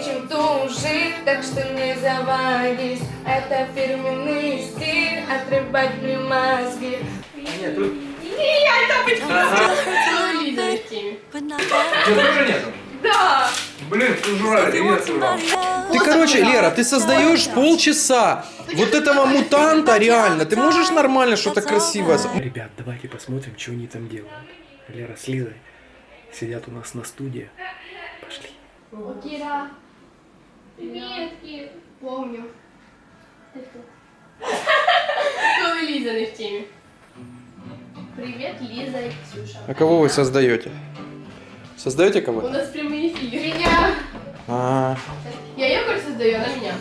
сильнее, чем тужи Так что не заводись Это фирменный стиль Отрывать мне мозги Нет, тут... Тебя тоже нету? Да! Блин, ты жрали, я сыграл. Ты, короче, Лера, ты создаешь полчаса вот этого мутанта реально. Ты можешь нормально что-то красивое? Ребят, давайте посмотрим, что они там делают. Лера с Лизой сидят у нас на студии. Пошли. Кира. Привет, Кир. Помню. Целую Лиза в теме. Привет, Лиза и Ксюша. А кого вы создаете? Создаете У кого-то? нас прямые эфиры. Меня. А, Я ее, короче, создаю, она меня.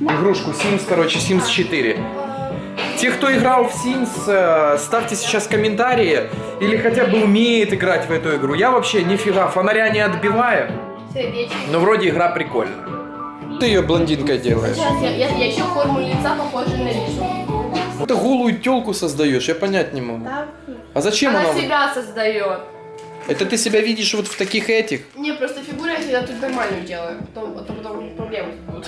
Игрушку Sims, короче, Sims 4. Те, кто играл в Sims, э, ставьте сейчас комментарии или хотя бы умеет играть в эту игру. Я вообще нифига фонаря не отбиваю. Но вроде игра прикольная. Ты ее блондинкой делаешь. Сейчас я, я, я еще форму лица похожа на Лизу. Ты голую телку создаешь, я понять не могу. А зачем Она она? себя создает. Это ты себя видишь вот в таких этих? Не, просто фигуру я всегда тут нормальную делаю. Потом, а то потом проблемы будут.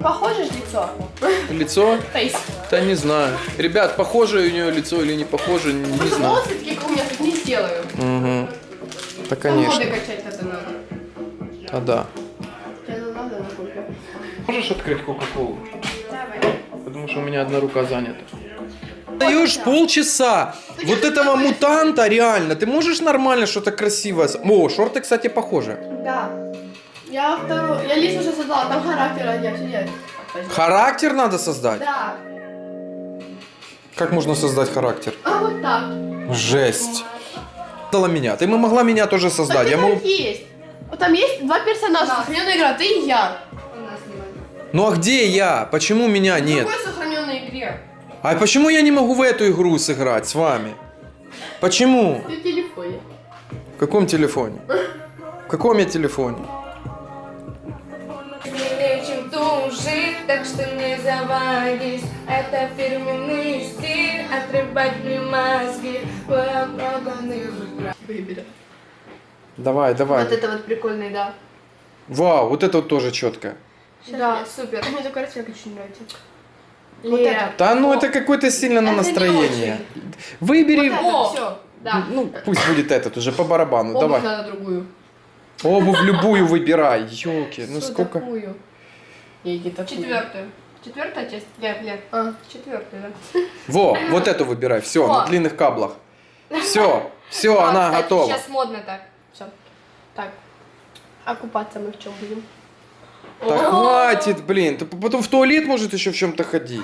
Похоже же лицо? Лицо? Фейс. Да не знаю. Ребят, похоже у нее лицо или не похоже, не, не Просто знаю. волосы такие, как у меня, тут не сделаю. Угу. Да, Там моды конечно. качать это надо. А да. Можешь открыть Кока-Колу? Давай. Потому что у меня одна рука занята. Даешь полчаса вот этого мутанта реально. Ты можешь нормально что-то красивое? О, шорты, кстати, похожи. Да. Я вторую, я лист уже создала, там характер сидят. Характер надо создать. Да. Как можно создать характер? А вот так. Жесть. Дала меня. Ты могла меня тоже создать. Так Я так есть. Вот там есть два персонажа, сохраненная игра, ты и я. Ну а где я? Почему меня В нет? какой сохраненной игре? А почему я не могу в эту игру сыграть с вами? Почему? Ты в телефоне. В каком телефоне? В каком я телефоне? Сильнее, чем тужи, так что не заводись Это фирменный стиль, отрывать мне мозги Выбери. Давай, давай. Вот это вот прикольный, да. Вау, вот это вот тоже четко. Да, супер. Мне такой цвет очень нравится. Вот Лера. это. Да ну это какое-то сильно на Это настроение. Выбери. Вот все. Да. Ну, пусть будет этот уже по барабану. Обувь Давай. надо другую. Обувь любую выбирай. Ёлки, ну Что сколько? такую? Четвертую. Четвертая часть? Нет, нет. А, четвертую, да. Во, вот эту выбирай. Все, Во. на длинных каблах. Все, все, А, она кстати, готова. Сейчас модно так. Все. Так. А купаться мы в чем будем? Да О! хватит, блин. Ты потом в туалет может еще в чем-то ходить.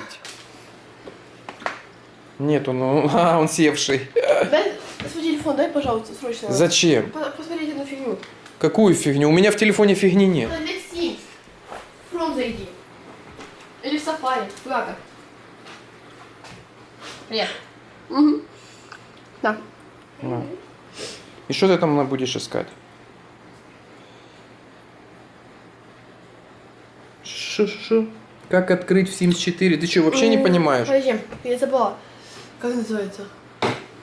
Нету, ну, а, он севший. Дай свой телефон, дай, пожалуйста, срочно. Зачем? По- Посмотреть эту фигню. Какую фигню? У меня в телефоне фигни нет. Chrome зайди. Или в Safari. Куда-то. Привет. Угу. Да. На. И что ты там будешь искать? Шу-шу. Как открыть в Sims 4? Ты что, вообще не понимаешь, Подожди, я забыла. Как называется?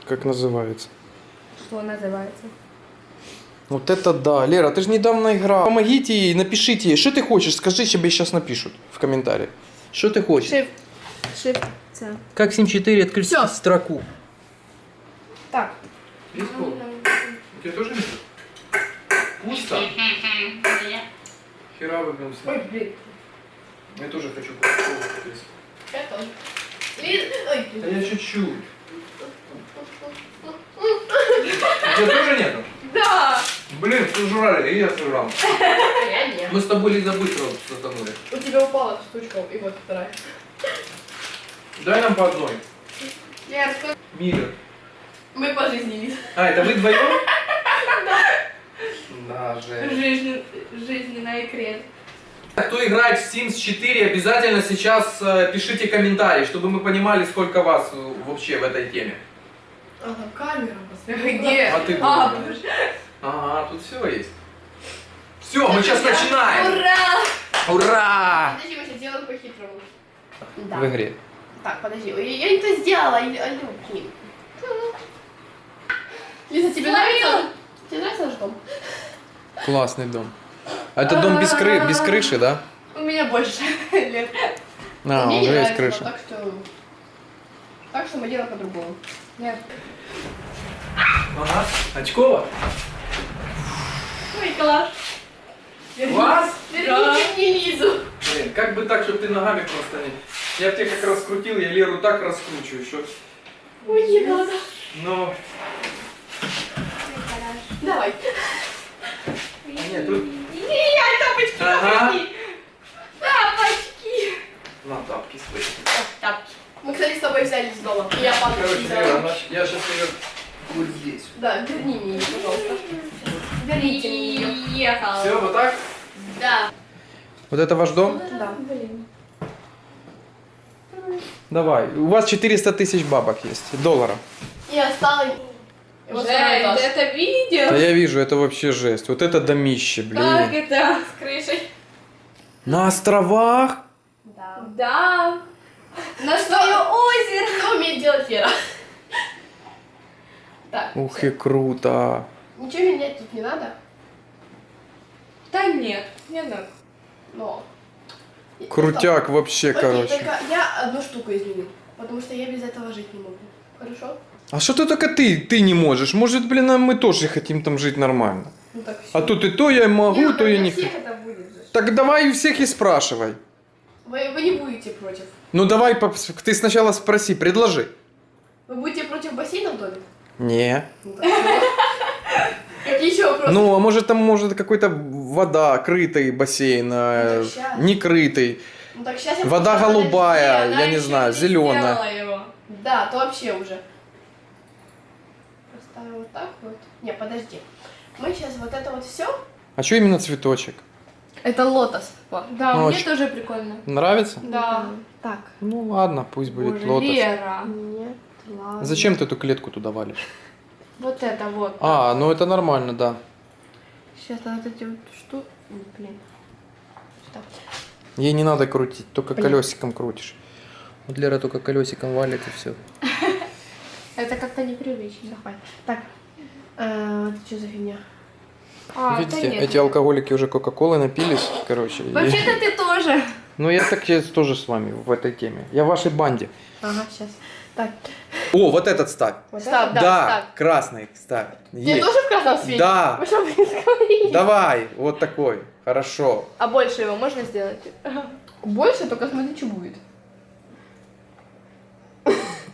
как называется? Что называется? Вот это да. Лера, ты же недавно играла. Помогите ей, напишите ей. Что ты хочешь? Скажи, тебе сейчас напишут в комментариях. Что ты хочешь? Shift. Shift. Как Sims 4 открыть Всё. строку? Так. Нет? Пусто? Хера выгнался. Ой, блин. Я тоже хочу Я тоже. Да я чуть-чуть. У тебя тоже нету? Да. Блин, сожрали, и я сожрал. я нет. Мы с тобой Лиза быстро сатанули. У тебя упала штучка, и вот вторая. Дай нам по одной. Лер, что- Мир. Мы по жизни, Лиз. А, это вы вдвоем? Да, Жень. Жизнь, жизненная. Кто играет в Sims 4, обязательно сейчас э, пишите комментарий, чтобы мы понимали, сколько вас э, вообще в этой теме. Ага, камера. посмотри. Где? А ты А? Ага, тут все есть. Все, мы сейчас начинаем. Ура! Ура! Подожди, мы сейчас сделаем по-хитрому. В игре. Так, подожди. Я, я не то сделала. Я, алло, блин. Лиза, Тебе нравится наш дом? Классный дом. А это дом без, кры... без крыши, да? У меня больше лет. А, Мне не уже есть крыша. Так что... Так что мы делаем по-другому. Нет. Ага. Очкова? Ой, класс. Класс? Верните мне Лизу. Блин, как бы так, чтобы ты ногами просто не... Я тебя как раскрутил, я Леру так раскручиваю, что... Ой, не надо. Ну... Давай. Нет, тут... Ай, тапочки, Ага. тапочки. Тапочки. На тапки свои. Тапки. Мы, кстати, с тобой взяли из дома. И я папочки Короче. Лера, я сейчас ее вот здесь. Да, верни мне ее, пожалуйста. Верните мне ее. Все, вот так? Да. Вот это ваш дом? Да. Давай. У вас 400 тысяч бабок есть, долларов. И осталось... ты это Да видел? я вижу, это вообще жесть. Вот это домище, Как блин. это? С крышей. На островах? Да. Да. На свое озеро. Что умеет делать Лера? Так, Ух и круто. ничего менять тут не надо, Да нет, не надо. но... Крутяк вообще, Окей, короче. только я одну штуку изменю, потому что я без этого жить не могу. Хорошо? А что ты только ты, ты не можешь? Может, блин, а мы тоже хотим там жить нормально. Ну так все. А тут и то я могу, то я не хочу. всех это будет же. Так давай у всех и спрашивай. Вы, вы не будете против. Ну давай, ты сначала спроси, предложи. Вы будете против бассейна в доме? Не. Ну. Какие еще вопросы? Ну, а может там может какой-то вода, крытый бассейн, э, Ну, так щас. некрытый. Ну, так сейчас я Вода голубая, я не знаю, зеленая. Да, то вообще уже. Поставим вот так вот. Не, подожди. Мы сейчас вот это вот все. А что именно цветочек? Это лотос. Да, Ну, мне очень- тоже прикольно. Нравится? Да. Так. Ну ладно, пусть будет Боже, лотос. Лера. Нет, ладно. Зачем ты эту клетку туда валишь? Вот это вот. А, ну это нормально, да. Сейчас вот эти вот штуки. Блин. Сюда. Ей не надо крутить, только Понятно. колесиком крутишь. Вот Лера только колесиком валит и все. Это как-то непривычно. Давай. Так. э, Это что за фигня? А, Видите, нет. эти алкоголики уже Кока-Колы напились, короче. и- Вообще-то ты тоже. Ну я так я тоже с вами в этой теме. Я в вашей банде. Ага, сейчас. Так. О, вот этот ставь. Вот Ставь, да, Да, ставь. красный ставь. Ты Есть. тоже в красном свете? Да. Вы что? Давай, вот такой. Хорошо. А больше его можно сделать? Больше, только смотри, что будет.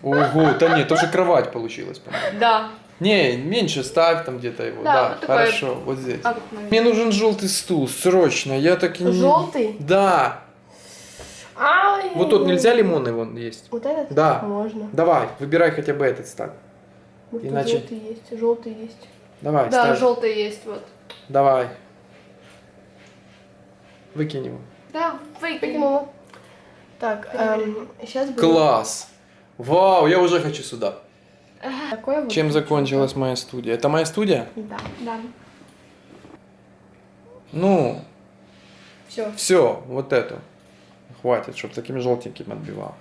Ого, да нет, тоже кровать получилась, по-моему. Да. Не, меньше ставь там где-то его. Да, Да, вот такой. хорошо, вот здесь. А, Мне нужен желтый стул, срочно. Я так и не... Желтый? Да. Ай. Вот тут нельзя лимонный вон есть. Вот этот? Да. Можно. Давай, выбирай хотя бы этот ставь. Вот Иначе- желтый есть, желтый есть. Давай, Да, ставь. желтый есть, вот. Давай. Выкинь его. Да. Выкинула. Так, сейчас будет Класс. Вау, я уже хочу сюда. такое вот. Чем закончилась моя студия? Это моя студия? Да. Да. Ну, Все. все, вот эту. Хватит, чтобы таким желтеньким отбивал.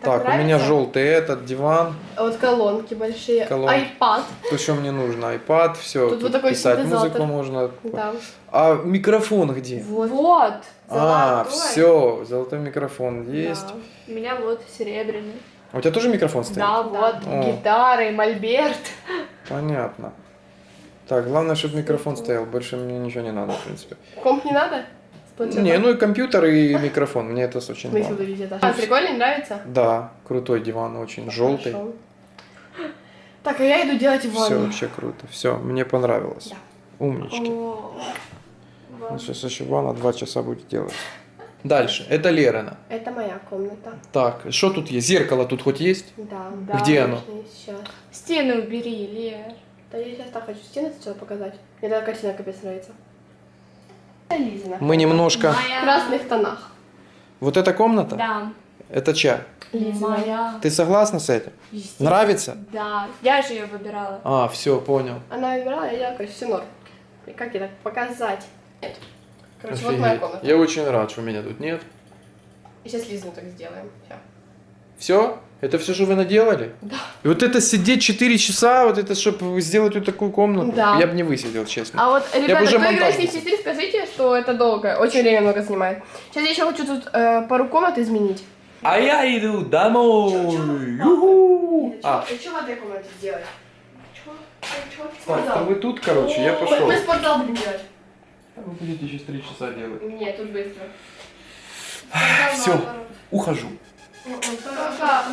Так, у меня желтый этот диван. Вот колонки большие. Колонки. Айпад. То, что мне нужно, iPad, все. Тут вот такой писать синтезатор. музыку можно. Да. А микрофон где? Вот. Вот. А, все, золотой микрофон есть. Да. У меня вот серебряный. А у тебя тоже микрофон стоит? Да, вот. О. Гитары, мольберт. Понятно. Так, главное, чтобы микрофон стоял, больше мне ничего не надо, в принципе. Комп не надо? Планшетом? Не, ну и компьютер, и микрофон, мне это очень Смысл этаж. А, прикольно, нравится? Да, крутой диван, очень желтый. Хорошо. Так, а я иду делать Все ванну. вообще круто. Все, мне понравилось. Да. Умнички. О. Ну, сейчас еще ванна два часа будет делать. Дальше. Это Лерина. Это моя комната. Так, что тут есть? Зеркало тут хоть есть? Да. Да. Где оно? Сейчас. Стены убери, Лер. Да я сейчас так хочу стены сначала показать. Мне такая картина капец нравится. Это Лизина. Мы немножко... В Моя. красных тонах. Вот эта комната? Да. Это чья? Лизина. Моя. Ты согласна с этим? Естественно. Нравится? Да. Я же ее выбирала. А, все, понял. Она выбирала, я такая, все норм. И как ей так показать? Нет. Короче, вот моя Офигеть. комната. Я очень рад, что меня тут нет. И сейчас Лизину так сделаем. Всё. Все? Это все, что вы наделали? Да. И вот это сидеть 4 часа, вот это, чтобы сделать вот такую комнату, Да. я бы не высидел, честно. А вот, ребята, уже кто играет бы Sims 4, скажите, что это долго, очень время много занимает. Сейчас я еще хочу тут э, пару комнат изменить. А я иду домой. Юху. А, Что в этой комнате сделать? Чего? Чего ты так, вы тут, короче, я пошел. Мы спортзал будем делать. Вы будете через 3 часа делать. Нет, тут быстро. Все, ухожу. Пока.